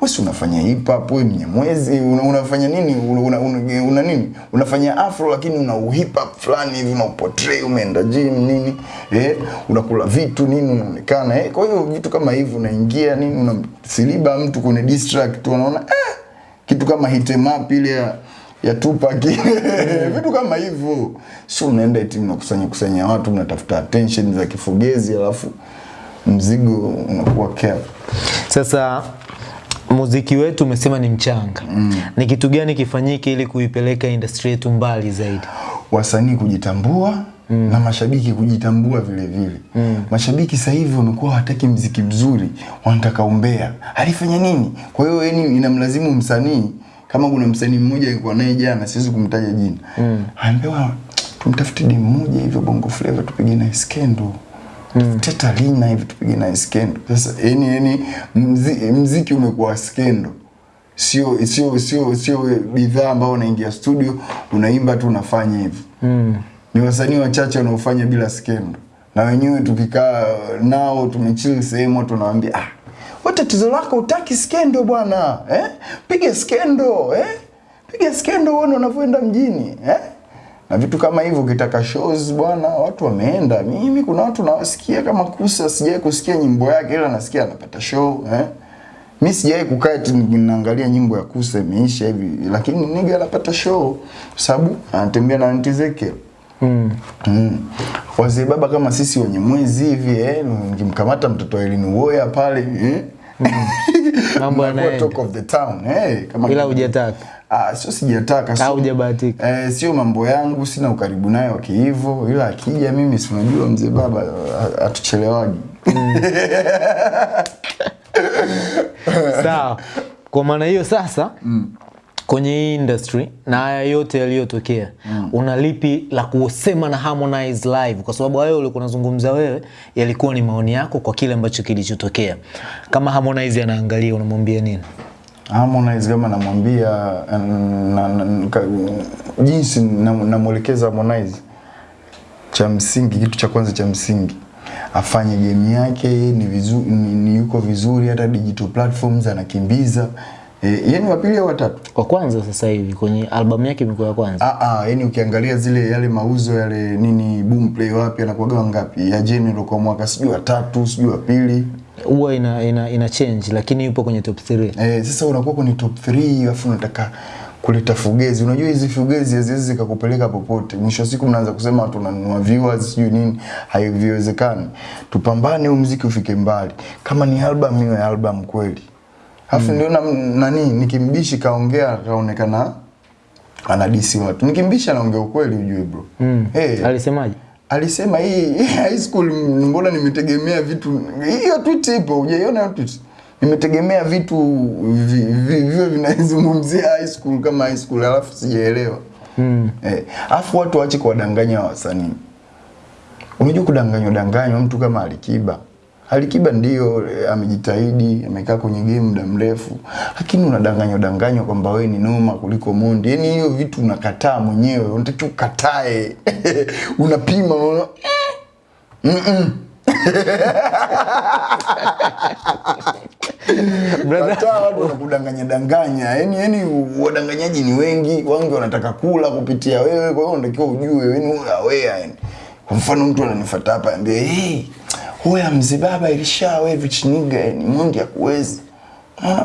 Wewe unafanya hip hop, wewe ni mwezi, una, unafanya nini? Una, una, una, una nini? Unafanya afro lakini una hip hop fulani hivi una portray umeenda gym nini? Eh, unakula vitu nini unaonekana. Eh, kwa hiyo vitu kama hivyo unaingia nini unasiliba mtu kwenye tu unaona eh kitu kama hit em up ile ya ya Tupac vitu kama hivyo. Sio unaenda eti mnakusanya kusanya watu mnatafuta attention za kifugezi alafu mzigo unakuwa care. Sasa muziki wetu umesema ni mchanga. mm. Ni kitu gani kifanyike ili kuipeleka industry yetu mbali zaidi? wasanii kujitambua mm. na mashabiki kujitambua vile vile mm. mashabiki sasa hivi wamekuwa hawataki mziki mzuri wanataka umbea alifanya nini kwa hiyo yani inamlazimu msanii kama kuna msanii mmoja alikuwa naye jana siwezi kumtaja jina mm. anaambiwa tumtafute demu mmoja hivyo bongo flavor tupige naye skendo Mm. Teta Lina hivi tupige naye skendo. Sasa yani yani mzi, mziki umekuwa skendo sio sio sio sio bidhaa ambayo unaingia studio unaimba tu unafanya hivi mm. Ni wasanii wachache wanaofanya bila skendo. Na wenyewe tukikaa nao tumechili sehemu watu wanawaambia ah wewe tatizo lako utaki skendo bwana eh? Piga skendo eh? Piga skendo uone unavyoenda mjini eh? Na vitu kama hivyo ukitaka shows bwana watu wameenda. Mimi kuna watu nawasikia kama kusa sijai kusikia nyimbo yake ila nasikia anapata show eh? Mi sijai kukaa tu ninaangalia nyimbo ya kusa imeisha hivi lakini niga anapata show. Kwa sababu anatembea na anti Ezekiel Mm. Mm. Wazee baba kama sisi wenye mwezi hivi eh, nikimkamata mtoto wa Elini Woya pale eh. Mambo Unakuwa yanaenda. talk of the town eh, kama bila hujataka. Ah, sio sijataka sio- hujabahatika. Eh, sio mambo yangu, sina ukaribu naye wa kihivo, ila akija mimi si unajua mzee baba a- Mm. Sawa. Kwa maana hiyo sasa kwenye hii industry na haya yote yaliyotokea mm. una lipi la kusema na Harmonize live? Kwa sababu hayo ulikuwa unazungumza wewe yalikuwa ni maoni yako kwa kile ambacho kilichotokea. Kama Harmonize anaangalia unamwambia nini? Harmonize kama namwambia na, na, na, jinsi namwelekeza namwelekeza Harmonize, cha msingi, kitu cha kwanza cha msingi afanye game yake ni, vizu, ni, ni yuko vizuri, hata digital platforms anakimbiza eh, yani wa pili au watatu Wa kwanza sasa hivi kwenye albamu yake imekuwa ya kwanza. Ah, ah, yani ukiangalia zile yale mauzo yale nini boom play wapi anakuwa ngapi? ya General kwa mwaka sijui wa tatu sijui wa pili Huwa ina, ina, ina change lakini yupo kwenye top 3. eh, sasa unakuwa kwenye top 3 alafu unataka kuleta fugezi. Unajua hizi fugezi haziwezi zikakupeleka popote. Mwisho wa siku mnaanza kusema tunanunua viewers sijui nini, haiwezekani. Tupambane huu muziki ufike mbali. Kama ni album iwe album kweli. Alafu ndio na, nani nikimbishi kaongea kaonekana anadisi watu. Nikimbishi anaongea ukweli ujue bro. Mm. Eh, Alisemaje? alisema hii high school mbona nimetegemea vitu hiyo tweet ipo hujaiona hiyo tweet nimetegemea vitu vi- vi- vivyo vinazungumzia high school kama high school alafu sijaelewa Mm. eh afu watu waache kuwadanganya wasanii unajua kudanganywa danganywa mtu kama Alikiba Alikiba ndio amejitahidi, amekaa kwenye game muda mrefu, lakini unadanganywa danganywa kwamba wewe ni noma kuliko Mondi. Yaani hiyo vitu unakataa mwenyewe, unatakiwa ukatae. Unapima unaona Mm-mm. Kataa watu wanakudanganya danganya. Yaani yani wadanganyaji ni wengi, wengi wanataka kula kupitia wewe, kwa hiyo unatakiwa ujue wewe ni aware yani. Kwa mfano mtu ananifuata hapa anambia, "Hey, wewe mzibaba baba ilisha wewe vichiniga yani Mondi ya kuwezi.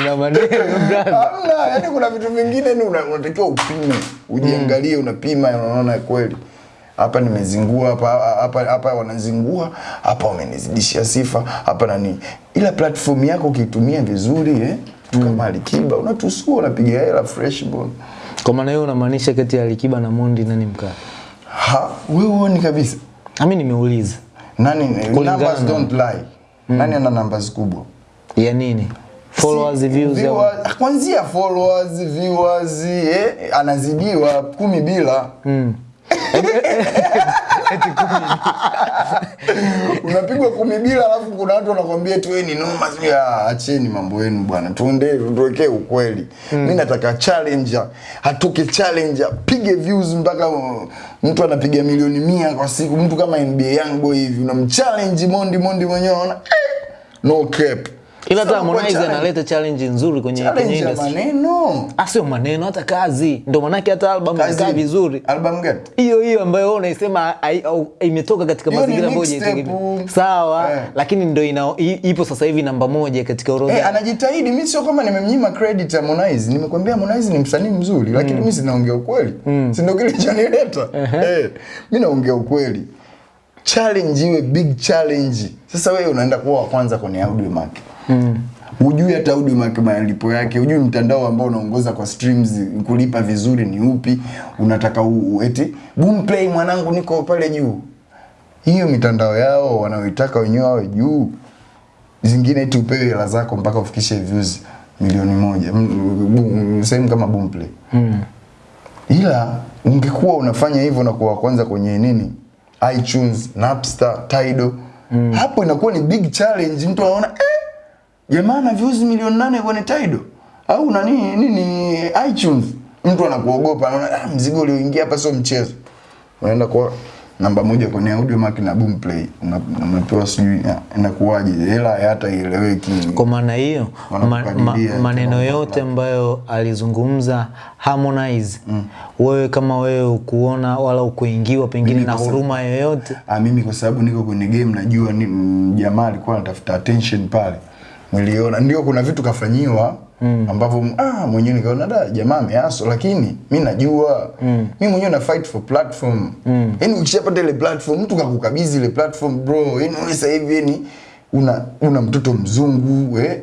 Una maneno brother. Hamna, yani kuna vitu vingine ni una- unatakiwa upime, ujiangalie, unapima, unaona kweli hapa nimezingua hapa hapa hapa wanazingua hapa wamenizidishia sifa hapa nani, ila platform yako ukitumia vizuri eh, mtu kama Alikiba unatusua, unapiga hela fresh bone. Kwa maana hiyo unamaanisha kati ya Alikiba na Mondi nani mkali? Ha, wewe huoni kabisa Mimi nimeuliza. nani? Kulingana Numbers don't lie. Mm. Nani ana numbers kubwa? Ya nini? Followers, Si- views viewers- kwanzia followers, viewers, eh, anazidiwa kumi bila unapigwa kumi bila, alafu kuna watu wanakwambia tu ni noma. sijui, ah, Acheni mambo yenu bwana, tuende tuwekee ukweli. Mm. Mimi nataka challenger, hatoke challenger, pige views mpaka uh, mtu anapiga milioni mia kwa siku, mtu kama NBA Young Boy hivi, unamchallenge Mondi, Mondi mwenyewe anaona eh, no cap. Ila hata Harmonize analeta challenge nzuri kwenye kwenye industry. maneno. Ah, sio maneno hata kazi. Ndio manake hata album Kazi- inakaa vizuri. Album gani? Hiyo hiyo ambayo wewe unaisema imetoka katika mazingira ambayo mixtape. Sawa, Eh. lakini ndio ina ipo sasa hivi namba moja katika orodha. Eh, anajitahidi. Mimi sio kama nimemnyima credit Harmonize. Nimekwambia Harmonize ni msanii mzuri, lakini mimi sinaongea ukweli. Si ndio kile chanileta. Eh, mimi naongea ukweli. Challenge iwe big challenge. Sasa wewe unaenda kuwa wa kwanza kwenye audio market. Mm. Ujui hata huduma malipo yake, hujui mtandao ambao unaongoza kwa streams kulipa vizuri ni upi, unataka u, u- eti Boomplay mwanangu niko pale juu. Hiyo mitandao yao wanaoitaka wenyewe wawe juu zingine eti upewe hela zako mpaka ufikishe views milioni moja sehemu kama Boomplay Mm. ila ungekuwa unafanya hivyo na kuwa kwanza kwenye nini iTunes, Napster, Tidal hapo inakuwa ni big challenge. Mtu anaona eh, jamaa na views milioni nane kwenye Tidal au nani nini iTunes, mtu anakuogopa, anaona ah, mzigo ulioingia hapa sio mchezo. Unaenda kwa namba moja kwenye audio mark na Boomplay, play unapewa sijui inakuwaje, hela hata ieleweki. Kwa maana hiyo ma, ma, maneno yote ambayo alizungumza Harmonize mm. wewe kama wewe ukuona wala ukuingiwa pengine na huruma yoyote Ah, mimi kwa sababu niko kwenye game najua ni mm, jamaa alikuwa anatafuta attention pale. Niliona ndio kuna vitu kafanyiwa mm. ambavyo ah mwenyewe nikaona da jamaa ameaso lakini mi najua mm. mi mwenyewe na fight for platform. Yaani ukishapata ile platform mtu kakukabidhi ile platform bro, yani wewe sasa hivi yani una una mtoto mzungu eh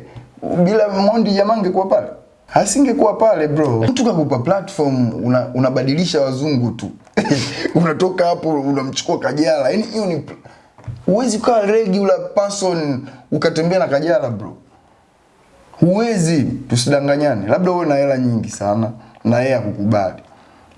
bila Mondi jamaa angekuwa pale. Asingekuwa pale bro. Mtu kakupa platform una, unabadilisha wazungu tu. Unatoka hapo unamchukua Kajala. Yaani hiyo ni huwezi kuwa regular person ukatembea na Kajala bro. Huwezi, tusidanganyane. Labda uwe na hela nyingi sana na yeye akukubali.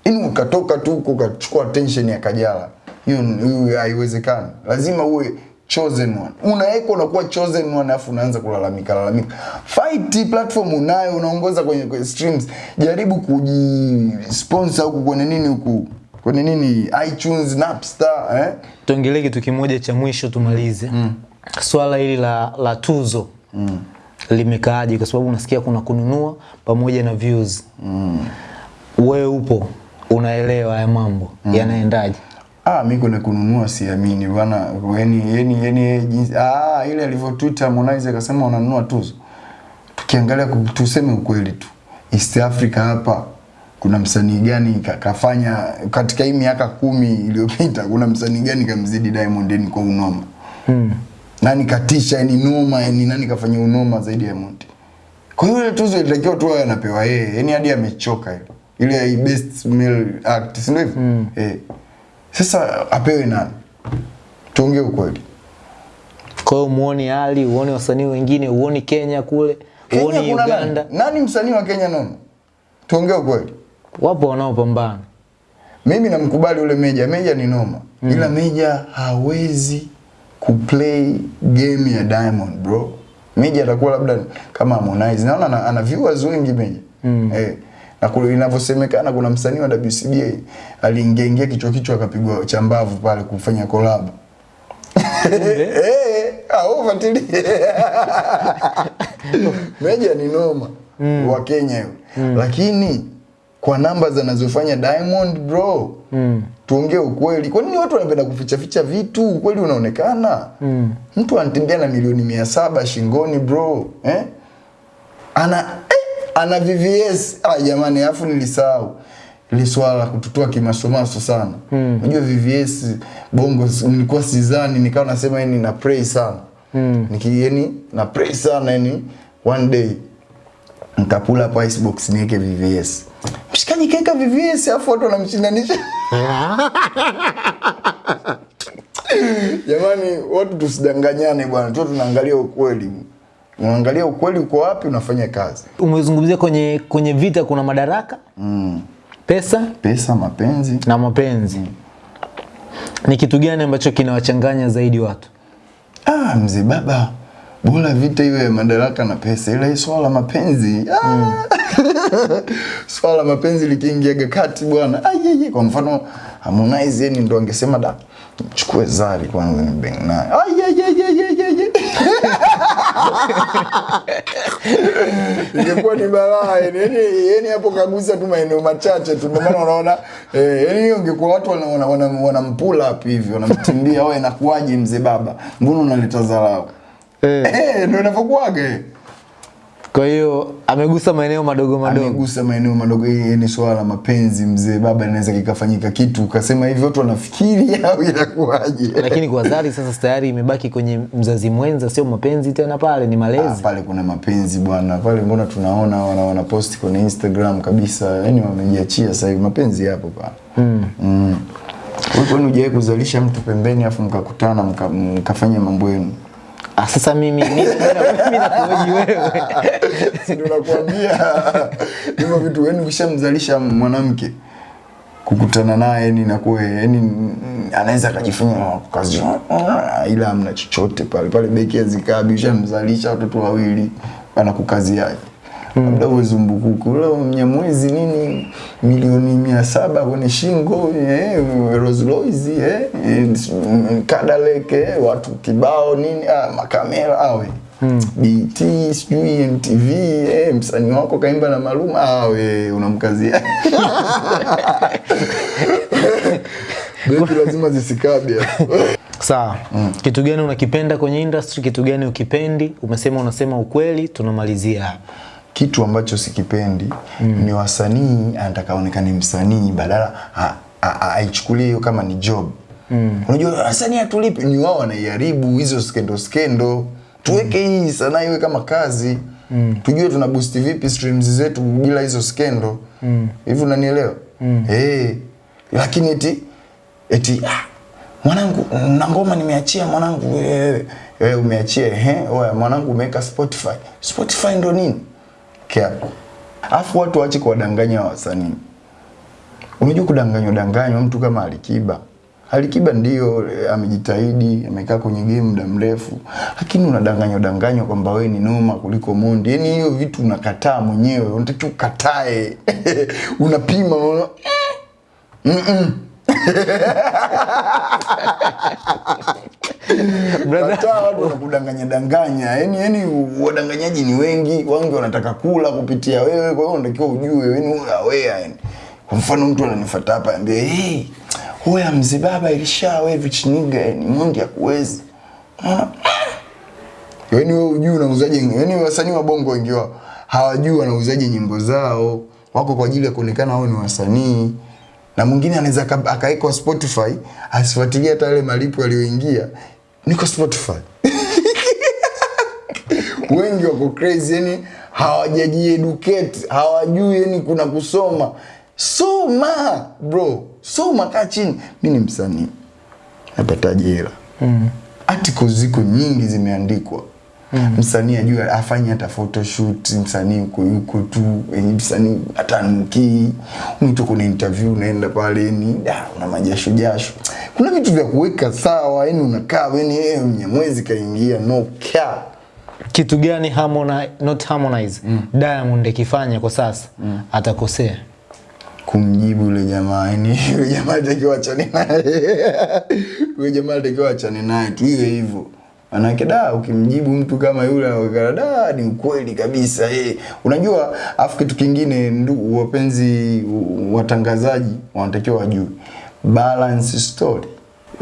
Ini ukatoka tu huko ukachukua attention ya Kajala. Hiyo haiwezekani. Lazima uwe chosen one. Unaweka unakuwa chosen one afu unaanza kulalamika lalamika. Fight platform unayo unaongoza kwenye, kwenye streams. Jaribu kujisponsor huku kwenye nini huku kwenye nini iTunes, Napster, eh? tuongelee kitu kimoja cha mwisho tumalize Mm. swala hili la, la tuzo mm. limekaaje kwa sababu unasikia kuna kununua pamoja na views mm. wewe upo unaelewa haya mambo mm. yanaendaje Ah, mimi kuna kununua siamini bwana. Yani yani yani jinsi ah ile alivyotweet Harmonize akasema wananunua tuzo. Tukiangalia tuseme ukweli tu. East Africa hapa kuna msanii gani ka- kafanya katika hii miaka kumi iliyopita kuna msanii gani kamzidi Diamond yani kwa unoma? hmm. Nani katisha yani noma yani nani kafanya unoma zaidi ya Diamond? Kwa hiyo ile tuzo ilitakiwa tu awe anapewa yeye. Yani hadi amechoka ile. Ile ya best male act, si ndio hivyo? Eh. Sasa apewe nani? Tuongee ukweli. kwa hiyo muone Ali uone wasanii wengine uone Kenya kule Kenya uone Uganda nani? Nani msanii wa Kenya nono? Tuongee ukweli. Wapo wanaopambana mimi namkubali ule Meja, Meja ni noma mm. ila Meja hawezi kuplay game ya Diamond bro. Meja atakuwa labda kama Harmonize, naona ana, ana viewers wengi Meja mm. eh, na kule inavyosemekana kuna msanii wa WCB aliingia ingia kichwa kichwa akapigwa chambavu pale kufanya collab eh, au fuatilie Meja ni noma mm. wa Kenya yule mm. lakini kwa namba zinazofanya Diamond bro mm. tuongee ukweli. Kwa nini watu wanapenda kuficha ficha vitu? Ukweli unaonekana mm. mtu anatembea na milioni mia saba shingoni bro eh? ana eh, ana VVS ah, jamani, alafu nilisahau ile swala la kututoa kimasomaso sana. Unajua VVS bongo nilikuwa sizani, nikawa nasema yani na pray sana mm. niki yani na pray sana yani one day nikapula hapo icebox niweke VVS. Mshikaji kaeka VVS afu watu wanamshindanisha. Jamani, watu tusidanganyane bwana, tu tunaangalia ukweli. Unaangalia ukweli uko wapi, unafanya kazi. Umezungumzia kwenye kwenye vita kuna madaraka Mm. pesa Pesa, mapenzi. na mapenzi. mm. Ni kitu gani ambacho kinawachanganya zaidi watu? Ah, mzee baba, bora vita iwe madaraka na pesa, ila swala la mapenzi mm. swala la mapenzi likiingiaga kati bwana, ah, ye, ye. kwa mfano Harmonize yani ndo angesema da chukue Zari kwanza ni bang naye ayeye ye, ye, ye, ye, ye, ye. ingekuwa ni balaa yani, hapo kagusa tu maeneo machache tu, ndio maana unaona eh, yani hiyo ingekuwa watu wana wana, wana, wana up hivi wanamtimbia, wewe inakuwaje mzee baba, mbona unaleta dharau Eh. eh, ndio inavyokuwaga. Kwa hiyo amegusa maeneo madogo madogo. amegusa maeneo madogo. Hii ni swala la mapenzi mzee baba, inaweza kikafanyika kitu ukasema hivi, watu wanafikiri au inakuwaje? Lakini kwa Zari sasa tayari imebaki kwenye mzazi mwenza, sio mapenzi tena, pale ni malezi. Ah, pale kuna mapenzi bwana, pale mbona tunaona wana, wana post kwenye Instagram kabisa, yani wamejiachia sasa hivi, mapenzi yapo pale mm. mm. Wewe kwani hujawahi kuzalisha mtu pembeni afu mkakutana mka, mkafanya mambo yenu? Ah, sasa mimi mimi nakuhoji wewe. Nakwambia hivyo vitu, wewe ukishamzalisha mwanamke kukutana naye yani inakuwa yani anaweza akajifunya kazi ila amna chochote pale pale, beki azikaa bishamzalisha watoto wawili, anakukaziaje? Labda uwe zumbukuku. Ule mnyamwezi nini? Milioni mia saba kwenye shingo eh, Rolls Royce eh, Cadillac eh, watu kibao nini? Ah, makamera awe. BT sijui MTV eh, msanii wako kaimba na Maluma awe unamkazia. Beki lazima zisikabe. Sawa. Kitu gani unakipenda kwenye industry, kitu gani ukipendi? Umesema unasema ukweli, tunamalizia hapa. Kitu ambacho sikipendi mm. ni wasanii anataka aonekane msanii badala aichukulie hiyo kama ni job mm. unajua wasanii hatulipi ni wao wanaiharibu hizo skendo skendo tuweke mm. hii sanaa iwe kama kazi mm. tujue tuna boost vipi streams zetu bila hizo skendo hivi mm. unanielewa mm. hey, lakini eti eti ah, mwanangu na ngoma nimeachia mwanangu wewe wewe umeachia ehe oya mwanangu umeweka Spotify Spotify ndo nini kiapo afu watu waache kuwadanganya wasanii. Unajua kudanganywa danganywa mtu kama Alikiba. Alikiba ndio eh, amejitahidi amekaa kwenye game muda mrefu. Lakini unadanganywa danganywa kwamba wewe ni noma kuliko Mondi. Yaani hiyo vitu unakataa mwenyewe unatakiwa ukatae. Unapima unaona Brother. Watu wanakudanganya danganya. Yani yani wadanganyaji ni wengi. Wengi wanataka kula kupitia wewe. Kwa hiyo unatakiwa ujue yani aware yani kwa mfano mtu ananifuata hapa ambie hey wewe mzibaba baba ilisha wewe vichiniga yani mwingi hakuwezi. Yani wewe ujui unauzaje yani wasanii wa bongo wengi wao hawajui wanauzaje nyimbo zao. Wako kwa ajili ya kuonekana wao ni wasanii na mwingine anaweza aka- akawekwa Spotify asifuatilie hata yale malipo yaliyoingia. Niko Spotify. Wengi wako crazy yani hawajajieducate hawajui yani kuna kusoma. Soma bro. Soma kaa chini. Mi ni msanii. Napataje hela mm. articles ziko nyingi zimeandikwa msanii ajue afanye hata photoshoot msanii uko yuko tu yenye msanii hata nukii mtu kuna interview unaenda pale ni da una majasho jasho. Kuna vitu vya kuweka sawa yani unakaa yani yeye mnyamwezi kaingia no care kitu gani Harmonize, not Harmonize mm. Diamond akifanya kwa sasa mm. atakosea? Kumjibu yule jamaa yani yule jamaa atakiwa achane naye. Yule jamaa atakiwa achane naye tu iwe hivyo manake da ukimjibu mtu kama yule anaonekana da ni ukweli kabisa eh unajua afu kitu kingine ndugu wapenzi watangazaji wanatakiwa wajue balance story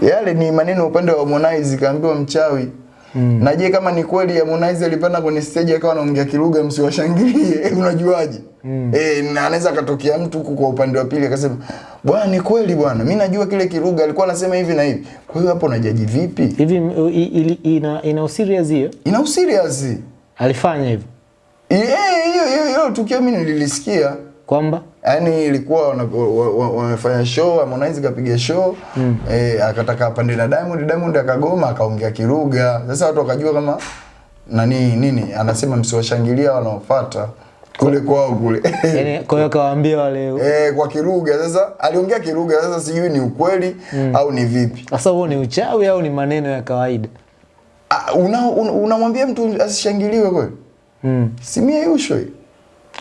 yale ni maneno upande wa Harmonize kaambiwa mchawi Mm. Na je kama ni kweli Harmonize alipanda kwenye stage akawa anaongea kilugha msiwashangilie unajuaje? Mm. Eh, na anaweza akatokea mtu huku kwa upande wa pili akasema bwana ni kweli bwana mimi najua kile Kiruga alikuwa anasema hivi na hivi. Kwa hiyo hapo unajaji vipi? hivi ina, ina userious hiyo Ina userious. alifanya hivyo Eh, hiyo hiyo hiyo tukio mimi nililisikia. kwamba yani ilikuwa wamefanya show Harmonize kapiga show mm. eh, akataka apande na Diamond Diamond akagoma akaongea Kiruga. Sasa watu wakajua kama nani nini anasema msiwashangilia wanaofuata kule kwao kule. yani kwa hiyo kawaambia wale eh, kwa Kiruga. Sasa aliongea Kiruga, sasa sijui ni ukweli mm. au ni vipi. sasa huo ni uchawi au ni maneno ya kawaida Ah, una- una- mtu asishangiliwe kweli? mm. Si mie yusho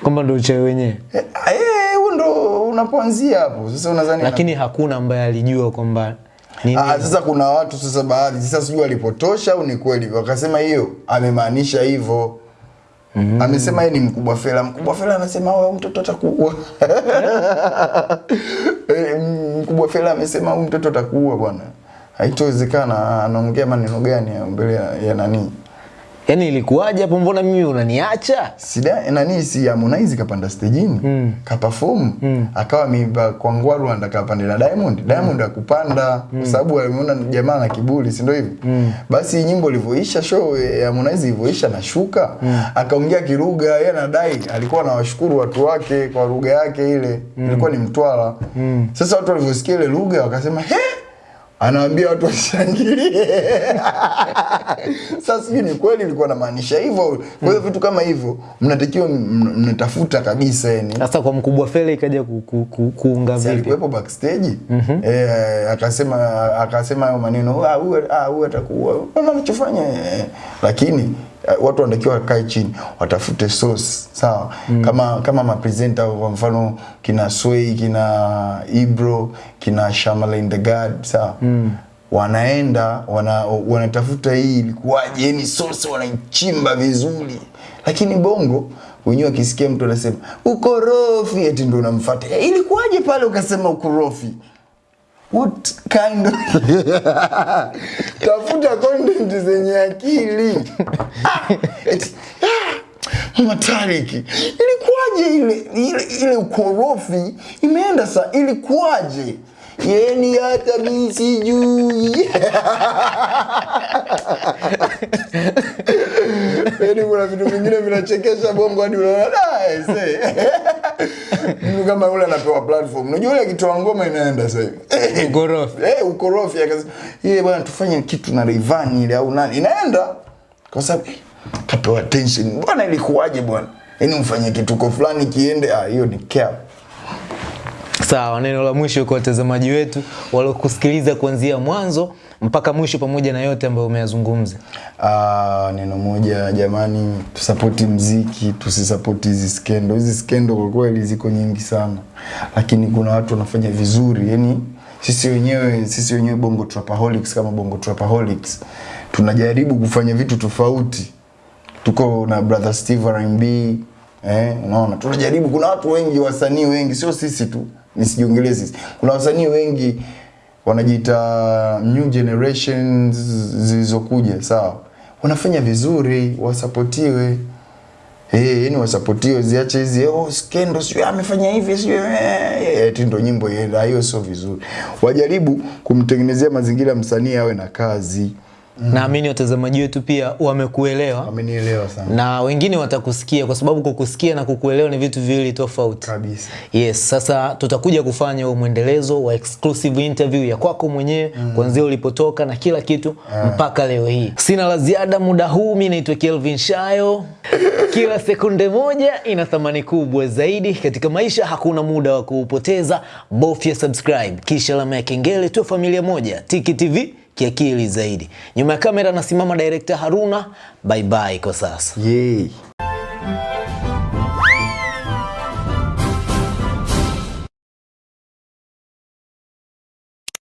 kwamba ndo uchawi wenyewe Eh, eh, huo ndo unapoanzia hapo. Sasa unadhani lakini na... hakuna ambaye alijua kwamba nini Ah, sasa kuna watu sasa baadhi sasa sijui walipotosha au ni kweli wakasema hiyo amemaanisha hivyo. Mm. Amesema yeye ni mkubwa Fela. Mkubwa Fela anasema wewe mtoto atakuua. Eh, mkubwa Fela amesema huyu mtoto atakuua bwana. Haitowezekana anaongea maneno gani mbele ya, ya nani? Yani ilikuwaje hapo? Mbona mimi unaniacha? Sida nani si Harmonize kapanda stejini? Mm. kaperform akawa miba kwa ngwa Rwanda kapanda na Diamond. Diamond akupanda mm. kwa sababu alimuona jamaa na kiburi si ndio hivyo? Mm. basi nyimbo ilivyoisha show ya Harmonize ilivyoisha na shuka. Mm. akaongea kirugha yeye anadai alikuwa anawashukuru watu wake kwa lugha yake ile. Ilikuwa ni Mtwara. Sasa watu walivyosikia ile lugha wakasema he anawaambia watu washangilie. Sasa sijui ni kweli ilikuwa namaanisha hivyo. Kwa hiyo vitu kama hivyo mnatakiwa mnatafuta kabisa yani. sasa kwa mkubwa fele ikaja ku, ku, ku, kuunga vipi alikuwepo backstage eh, akasema akasema hayo maneno ah huyu ah huyu atakuwa Mama anachofanya eh. lakini eh, watu wanatakiwa wakae chini watafute source sawa? Mm. kama kama mapresenta kwa mfano kina Sway kina Ibro kina Shamalain the God sawa? Mm. wanaenda wana, wanatafuta hii ilikuwaje? Yani source wanaichimba vizuri. Lakini bongo wenyewe akisikia mtu anasema ukorofi eti ndio unamfuata. Eh, ilikuwaje pale ukasema ukorofi what kind of tafuta content zenye akili. Ah, ah, Mama ilikuwaje ile ile, ile ukorofi imeenda sa ilikuwaje yeni hata mimi sijui Yaani kuna vitu vingine vinachekesha bongo hadi unaona ese. Mtu kama yule anapewa platform. Unajua yule akitoa ngoma inaenda sasa hivi. Ukorofi. Eh, ukorofi akasema, "Yeye bwana tufanye kitu na Rayvanny ile au nani." Inaenda. Kwa sababu kapewa attention. Bwana ilikuwaje bwana? Yaani mfanye kituko fulani kiende, ah hiyo ni care. Sawa, neno la mwisho kwa watazamaji wetu waliokusikiliza kuanzia mwanzo mpaka mwisho, pamoja na yote ambayo umeyazungumza. Ah, neno moja jamani, tusapoti mziki, tusisapoti hizi skendo. Hizi skendo kwa kweli ziko nyingi sana, lakini kuna watu wanafanya vizuri. Yani sisi wenyewe sisi wenyewe Bongo Trapaholics kama Bongo Trapaholics tunajaribu kufanya vitu tofauti. Tuko na brother Steve R&B eh, unaona tunajaribu. Kuna watu wengi, wasanii wengi, sio sisi tu, nisijiongelee. Kuna wasanii wengi wanajiita new generations zilizokuja, sawa, wanafanya vizuri, wasapotiwe. Eh, yani wasapotiwe, ziache hizi oh skendo sio amefanya hivi sio eh, eti ndo nyimbo ienda, hiyo sio vizuri. Wajaribu kumtengenezea mazingira msanii awe na kazi. Naamini watazamaji wetu pia wamekuelewa Wamenielewa sana na wengine watakusikia kwa sababu kukusikia na kukuelewa ni vitu viwili tofauti. kabisa. Yes, sasa tutakuja kufanya huo mwendelezo wa exclusive interview ya kwako mwenyewe mm. kuanzia ulipotoka na kila kitu yeah. mpaka leo hii. Sina la ziada muda huu, mimi naitwa Kelvin Shayo. Kila sekunde moja ina thamani kubwa zaidi katika maisha, hakuna muda wa kuupoteza. Bofya subscribe kisha alama ya kengele, tu familia moja. Tiki TV kiakili zaidi. Nyuma ya kamera anasimama director Haruna. Bye bye kwa sasa. Yay.